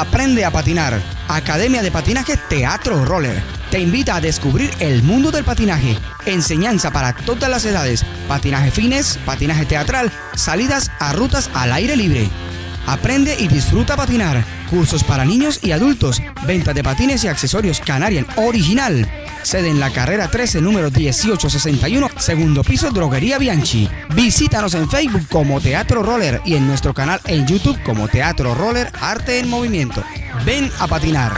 Aprende a patinar. Academia de Patinaje Teatro Roller. Te invita a descubrir el mundo del patinaje. Enseñanza para todas las edades. Patinaje fines, patinaje teatral, salidas a rutas al aire libre. Aprende y disfruta patinar. Cursos para niños y adultos. Venta de patines y accesorios Canarian original. Sede en la carrera 13, número 1861, segundo piso, Droguería Bianchi. Visítanos en Facebook como Teatro Roller y en nuestro canal en YouTube como Teatro Roller Arte en Movimiento. Ven a patinar.